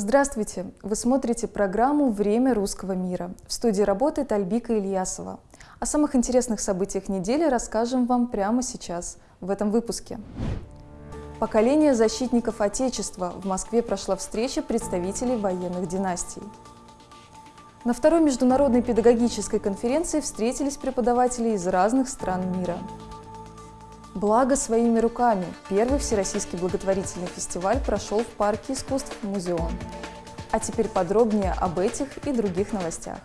Здравствуйте! Вы смотрите программу «Время русского мира». В студии работает Альбика Ильясова. О самых интересных событиях недели расскажем вам прямо сейчас, в этом выпуске. Поколение защитников Отечества. В Москве прошла встреча представителей военных династий. На второй международной педагогической конференции встретились преподаватели из разных стран мира. Благо своими руками. Первый всероссийский благотворительный фестиваль прошел в парке искусств «Музеон». А теперь подробнее об этих и других новостях.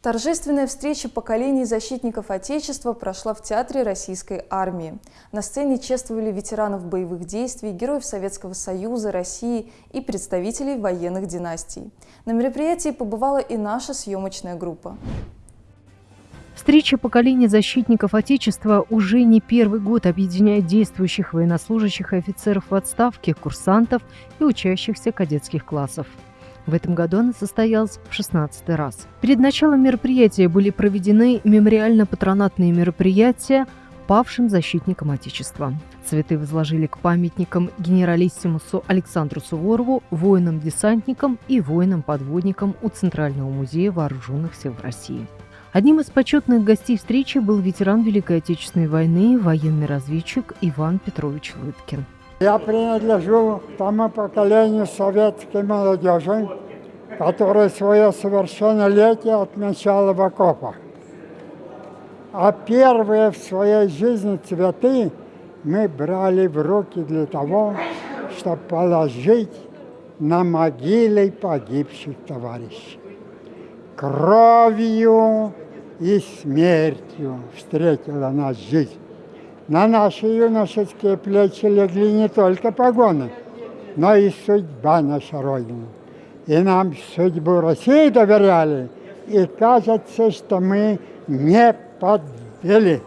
Торжественная встреча поколений защитников Отечества прошла в Театре Российской Армии. На сцене чествовали ветеранов боевых действий, героев Советского Союза, России и представителей военных династий. На мероприятии побывала и наша съемочная группа. Встреча поколений защитников Отечества уже не первый год объединяет действующих военнослужащих и офицеров в отставке, курсантов и учащихся кадетских классов. В этом году она состоялась в 16 раз. Перед началом мероприятия были проведены мемориально-патронатные мероприятия павшим защитникам Отечества. Цветы возложили к памятникам генералиссимусу Александру Суворову, воинам-десантникам и воинам-подводникам у Центрального музея вооруженных сил России. Одним из почетных гостей встречи был ветеран Великой Отечественной войны, военный разведчик Иван Петрович Лыткин. Я принадлежу тому поколению советской молодежи, которое свое совершеннолетие отмечало в окопах. А первые в своей жизни цветы мы брали в руки для того, чтобы положить на могилы погибших товарищей. Кровью и смертью встретила нас жизнь. На наши юношеские плечи легли не только погоны, но и судьба наша Родина. И нам судьбу России доверяли, и кажется, что мы не подвели.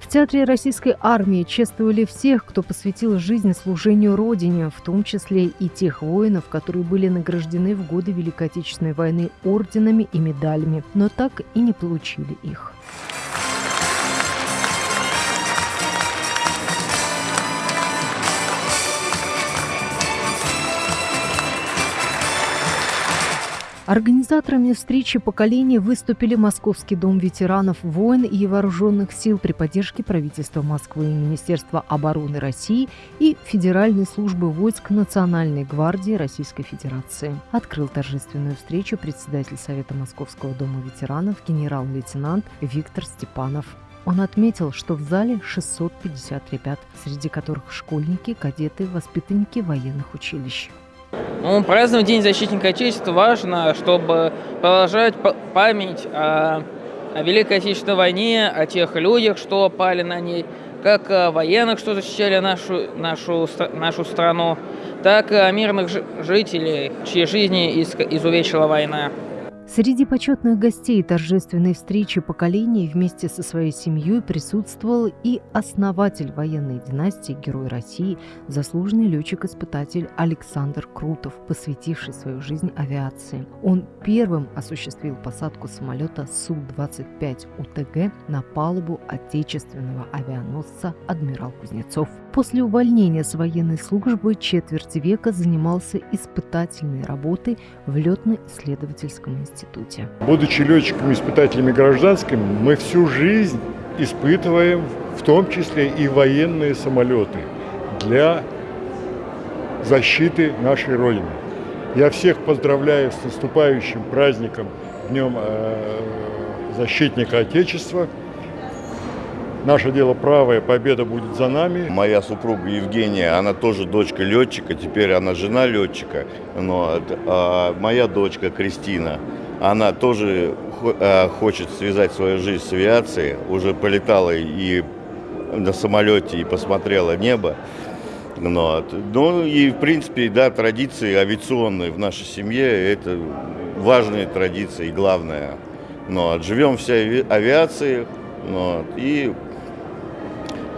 В Театре Российской армии чествовали всех, кто посвятил жизнь служению Родине, в том числе и тех воинов, которые были награждены в годы Великой Отечественной войны орденами и медалями, но так и не получили их. Организаторами встречи поколений выступили Московский дом ветеранов войн и вооруженных сил при поддержке правительства Москвы, Министерства обороны России и Федеральной службы войск Национальной гвардии Российской Федерации. Открыл торжественную встречу председатель Совета Московского дома ветеранов генерал-лейтенант Виктор Степанов. Он отметил, что в зале 650 ребят, среди которых школьники, кадеты, воспитанники военных училищ. Ну, праздновать День защитника Отечества важно, чтобы продолжать память о, о Великой Отечественной войне, о тех людях, что пали на ней, как о военных, что защищали нашу, нашу, нашу страну, так и о мирных жителей, чьи жизни изувечила война. Среди почетных гостей торжественной встречи поколений вместе со своей семьей присутствовал и основатель военной династии, герой России, заслуженный летчик-испытатель Александр Крутов, посвятивший свою жизнь авиации. Он первым осуществил посадку самолета Су-25 УТГ на палубу отечественного авианосца «Адмирал Кузнецов». После увольнения с военной службы четверть века занимался испытательной работой в летно-исследовательском институте. Будучи летчиками, испытателями гражданскими, мы всю жизнь испытываем в том числе и военные самолеты для защиты нашей Родины. Я всех поздравляю с наступающим праздником, Днем э, защитника Отечества. Наше дело правое, победа будет за нами. Моя супруга Евгения, она тоже дочка летчика, теперь она жена летчика. Но а моя дочка Кристина, она тоже э, хочет связать свою жизнь с авиацией, уже полетала и на самолете и посмотрела небо. Но, ну и в принципе, да, традиции авиационные в нашей семье, это важные традиции и главное. Но живем все авиацией но, и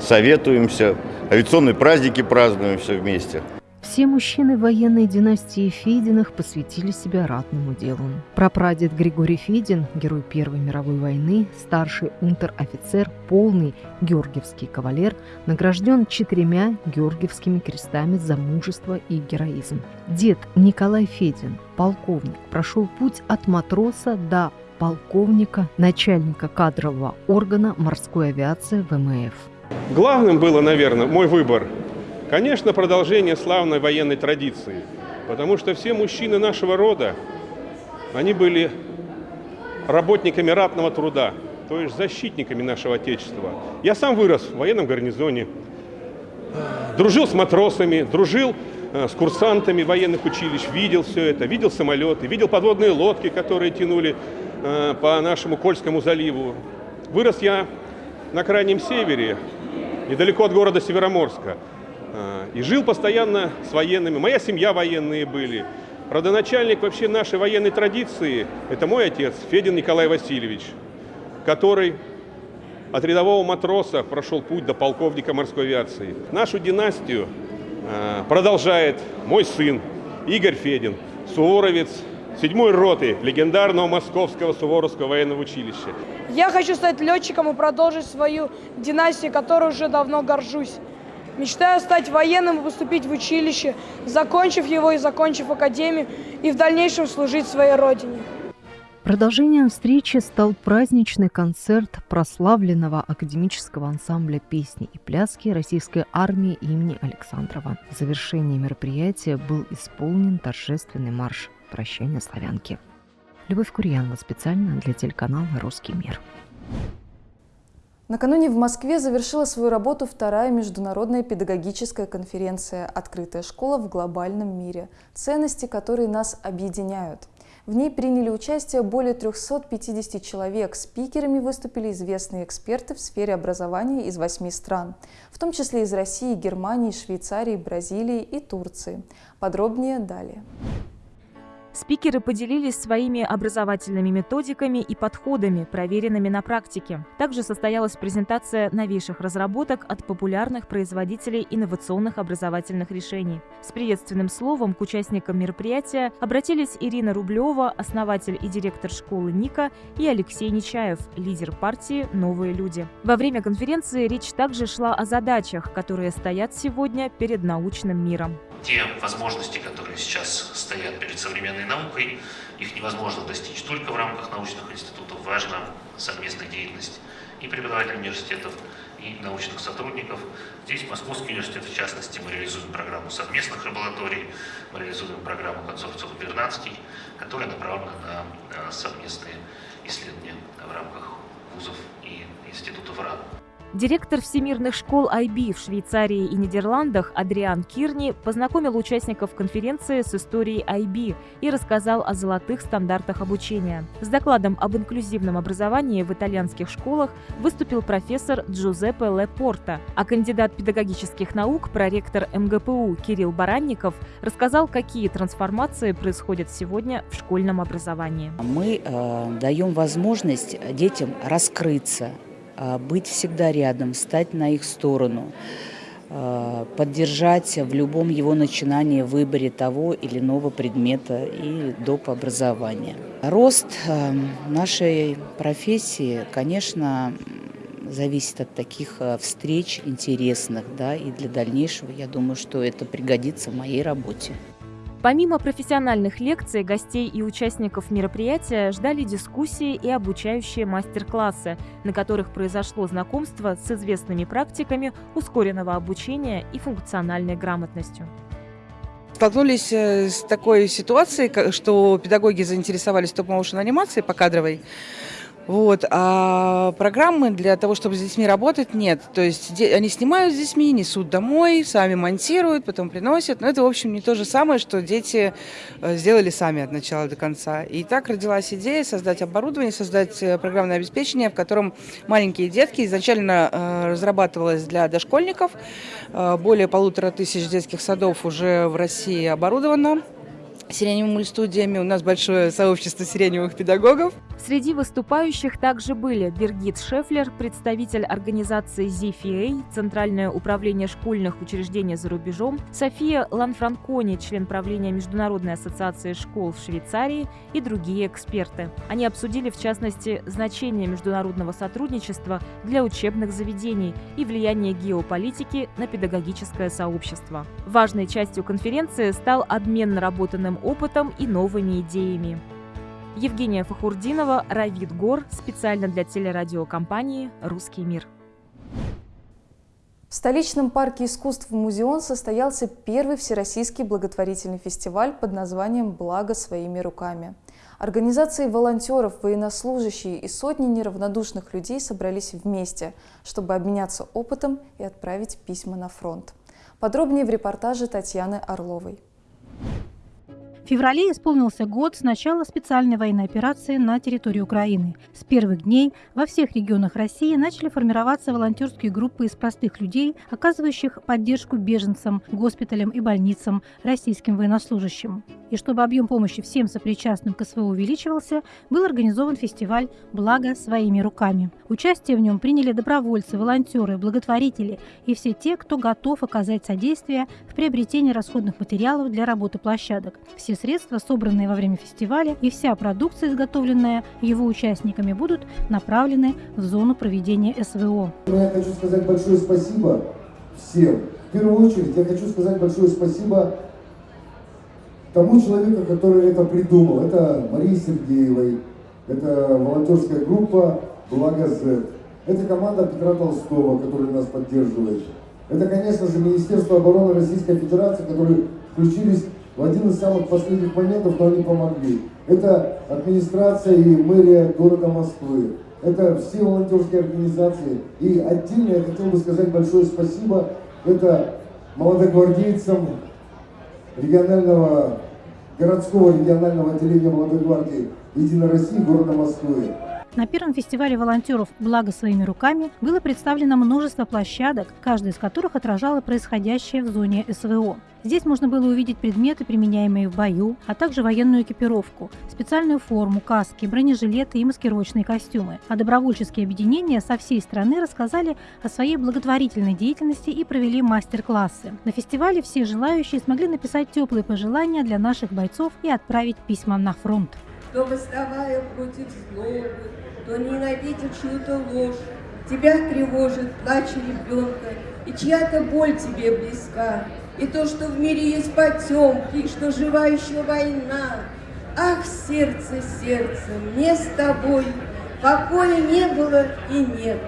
советуемся, авиационные праздники празднуем все вместе. Все мужчины военной династии Фединых посвятили себя ратному делу. Прапрадед Григорий Федин, герой Первой мировой войны, старший унтер-офицер, полный георгиевский кавалер, награжден четырьмя георгиевскими крестами за мужество и героизм. Дед Николай Федин, полковник, прошел путь от матроса до полковника, начальника кадрового органа морской авиации ВМФ. Главным было, наверное, мой выбор – Конечно, продолжение славной военной традиции, потому что все мужчины нашего рода, они были работниками ратного труда, то есть защитниками нашего Отечества. Я сам вырос в военном гарнизоне, дружил с матросами, дружил э, с курсантами военных училищ, видел все это, видел самолеты, видел подводные лодки, которые тянули э, по нашему Кольскому заливу. Вырос я на крайнем севере, недалеко от города Североморска. А, и жил постоянно с военными. Моя семья военные были. Родоначальник вообще нашей военной традиции – это мой отец, Федин Николай Васильевич, который от рядового матроса прошел путь до полковника морской авиации. Нашу династию а, продолжает мой сын Игорь Федин, суворовец седьмой роты легендарного Московского Суворовского военного училища. Я хочу стать летчиком и продолжить свою династию, которой уже давно горжусь. Мечтаю стать военным и поступить в училище, закончив его и закончив академию, и в дальнейшем служить своей родине. Продолжением встречи стал праздничный концерт прославленного академического ансамбля песни и пляски российской армии имени Александрова. В завершении мероприятия был исполнен торжественный марш «Прощание славянки». Любовь Курьянова специально для телеканала «Русский мир». Накануне в Москве завершила свою работу вторая международная педагогическая конференция «Открытая школа в глобальном мире. Ценности, которые нас объединяют». В ней приняли участие более 350 человек. Спикерами выступили известные эксперты в сфере образования из восьми стран, в том числе из России, Германии, Швейцарии, Бразилии и Турции. Подробнее далее. Спикеры поделились своими образовательными методиками и подходами, проверенными на практике. Также состоялась презентация новейших разработок от популярных производителей инновационных образовательных решений. С приветственным словом к участникам мероприятия обратились Ирина Рублева, основатель и директор школы НИКа, и Алексей Нечаев, лидер партии «Новые люди». Во время конференции речь также шла о задачах, которые стоят сегодня перед научным миром те возможности, которые сейчас стоят перед современной наукой, их невозможно достичь только в рамках научных институтов. Важна совместная деятельность и преподавателей университетов, и научных сотрудников. Здесь Московский университет, в частности, мы реализуем программу совместных лабораторий, мы реализуем программу консорциума Бернацкий, которая направлена на э, совместные исследования в рамках вузов и институтов РАН. Директор всемирных школ IB в Швейцарии и Нидерландах Адриан Кирни познакомил участников конференции с историей IB и рассказал о золотых стандартах обучения. С докладом об инклюзивном образовании в итальянских школах выступил профессор Джузеппе Лепорта, а кандидат педагогических наук, проректор МГПУ Кирилл Баранников рассказал, какие трансформации происходят сегодня в школьном образовании. Мы э, даем возможность детям раскрыться, быть всегда рядом, стать на их сторону, а, поддержать в любом его начинании, выборе того или иного предмета и доп. образования. Рост а, нашей профессии, конечно, зависит от таких встреч интересных, да, и для дальнейшего, я думаю, что это пригодится в моей работе. Помимо профессиональных лекций, гостей и участников мероприятия ждали дискуссии и обучающие мастер-классы, на которых произошло знакомство с известными практиками ускоренного обучения и функциональной грамотностью столкнулись э, с такой ситуацией, что педагоги заинтересовались топ-моушен анимацией по кадровой. Вот. А программы для того, чтобы с детьми работать, нет. То есть они снимают с детьми, несут домой, сами монтируют, потом приносят. Но это, в общем, не то же самое, что дети э, сделали сами от начала до конца. И так родилась идея создать оборудование, создать э, программное обеспечение, в котором маленькие детки изначально э, разрабатывалось для дошкольников. Более полутора тысяч детских садов уже в России оборудовано сиреневыми студиями. У нас большое сообщество сиреневых педагогов. Среди выступающих также были Бергит Шефлер, представитель организации ZFA, Центральное управление школьных учреждений за рубежом, София Ланфранкони, член правления Международной ассоциации школ в Швейцарии и другие эксперты. Они обсудили, в частности, значение международного сотрудничества для учебных заведений и влияние геополитики на педагогическое сообщество. Важной частью конференции стал обмен наработанным опытом и новыми идеями. Евгения Фахурдинова, Равид Гор, специально для телерадиокомпании «Русский мир». В столичном парке искусств «Музеон» состоялся первый всероссийский благотворительный фестиваль под названием «Благо своими руками». Организации волонтеров, военнослужащие и сотни неравнодушных людей собрались вместе, чтобы обменяться опытом и отправить письма на фронт. Подробнее в репортаже Татьяны Орловой. В феврале исполнился год с начала специальной военной операции на территории Украины. С первых дней во всех регионах России начали формироваться волонтерские группы из простых людей, оказывающих поддержку беженцам, госпиталям и больницам, российским военнослужащим. И чтобы объем помощи всем сопричастным к СВО увеличивался, был организован фестиваль «Благо своими руками». Участие в нем приняли добровольцы, волонтеры, благотворители и все те, кто готов оказать содействие в приобретении расходных материалов для работы площадок. Все все средства, собранные во время фестиваля, и вся продукция, изготовленная его участниками, будут направлены в зону проведения СВО. Я хочу сказать большое спасибо всем. В первую очередь я хочу сказать большое спасибо тому человеку, который это придумал. Это Марии Сергеевой, это волонтерская группа «Благо Z». Это команда Петра Толстого, которая нас поддерживает. Это, конечно же, Министерство обороны Российской Федерации, которые включились в один из самых последних моментов, но они помогли. Это администрация и мэрия города Москвы. Это все волонтерские организации. И отдельно я хотел бы сказать большое спасибо. Это молодогвардейцам регионального, городского регионального отделения молодой гвардии Единой России города Москвы. На первом фестивале волонтеров «Благо своими руками» было представлено множество площадок, каждая из которых отражала происходящее в зоне СВО. Здесь можно было увидеть предметы, применяемые в бою, а также военную экипировку, специальную форму, каски, бронежилеты и маскировочные костюмы. А добровольческие объединения со всей страны рассказали о своей благотворительной деятельности и провели мастер-классы. На фестивале все желающие смогли написать теплые пожелания для наших бойцов и отправить письма на фронт. Кто, восставая против злобы, кто ненавидит чью-то ложь, Тебя тревожит плач ребенка, и чья-то боль тебе близка, И то, что в мире есть потемки, и что жива еще война. Ах, сердце, сердце, мне с тобой покоя не было и нет,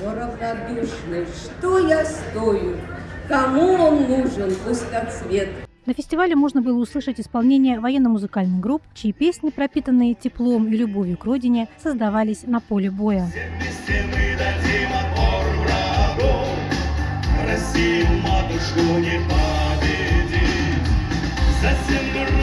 Но равнодушный, что я стою, кому он нужен пустоцвет? На фестивале можно было услышать исполнение военно-музыкальных групп, чьи песни, пропитанные теплом и любовью к родине, создавались на поле боя. Россию матушку не победить, за землю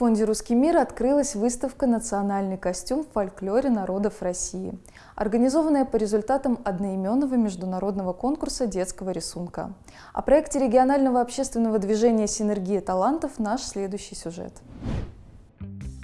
фонде «Русский мир» открылась выставка «Национальный костюм в фольклоре народов России», организованная по результатам одноименного международного конкурса детского рисунка. О проекте регионального общественного движения «Синергия талантов» наш следующий сюжет.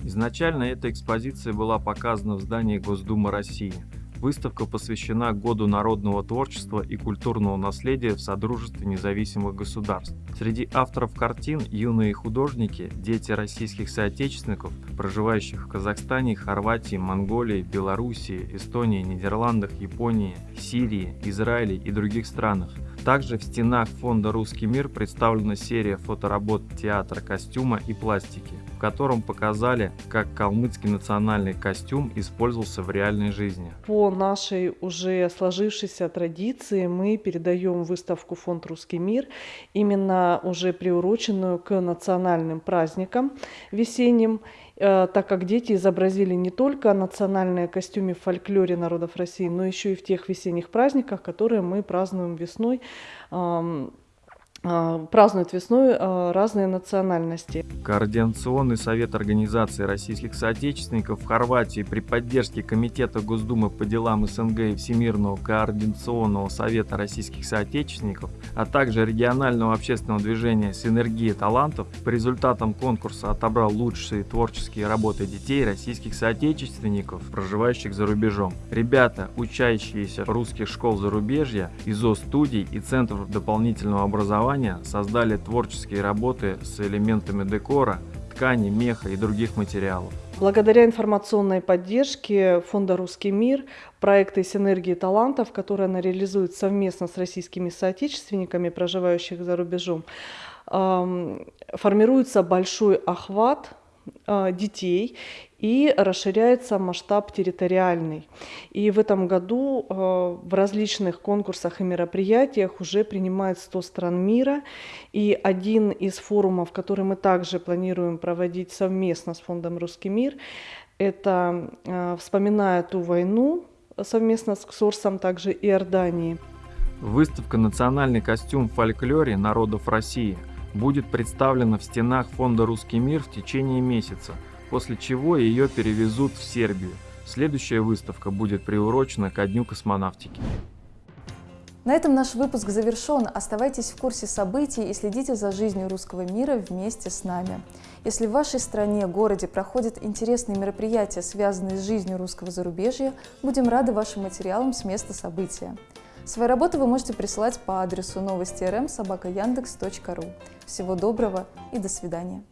Изначально эта экспозиция была показана в здании Госдумы России – Выставка посвящена Году народного творчества и культурного наследия в Содружестве независимых государств. Среди авторов картин юные художники, дети российских соотечественников, проживающих в Казахстане, Хорватии, Монголии, Белоруссии, Эстонии, Нидерландах, Японии, Сирии, Израиле и других странах. Также в стенах фонда «Русский мир» представлена серия фоторабот театра костюма и пластики в котором показали, как калмыцкий национальный костюм использовался в реальной жизни. По нашей уже сложившейся традиции мы передаем выставку «Фонд Русский мир», именно уже приуроченную к национальным праздникам весенним, э, так как дети изобразили не только национальные костюмы в фольклоре народов России, но еще и в тех весенних праздниках, которые мы празднуем весной празднуют весной а, разные национальности. Координационный совет Организации российских соотечественников в Хорватии при поддержке Комитета Госдумы по делам СНГ и Всемирного координационного совета российских соотечественников, а также регионального общественного движения «Синергия талантов» по результатам конкурса отобрал лучшие творческие работы детей российских соотечественников, проживающих за рубежом. Ребята, учащиеся русских школ зарубежья, ИЗО-студий и Центров дополнительного образования образования создали творческие работы с элементами декора, ткани, меха и других материалов. Благодаря информационной поддержке Фонда «Русский мир» проекты «Синергии талантов», которые она реализует совместно с российскими соотечественниками, проживающих за рубежом, формируется большой охват а, детей и расширяется масштаб территориальный. И в этом году а, в различных конкурсах и мероприятиях уже принимает 100 стран мира. И один из форумов, который мы также планируем проводить совместно с Фондом «Русский мир», это а, «Вспоминая ту войну» совместно с КСОРСом, также Иордании. Выставка «Национальный костюм в фольклоре народов России» будет представлена в стенах фонда «Русский мир» в течение месяца, после чего ее перевезут в Сербию. Следующая выставка будет приурочена ко Дню космонавтики. На этом наш выпуск завершен. Оставайтесь в курсе событий и следите за жизнью русского мира вместе с нами. Если в вашей стране, городе проходят интересные мероприятия, связанные с жизнью русского зарубежья, будем рады вашим материалам с места события. Свои работы вы можете присылать по адресу новости рм собака Всего доброго и до свидания.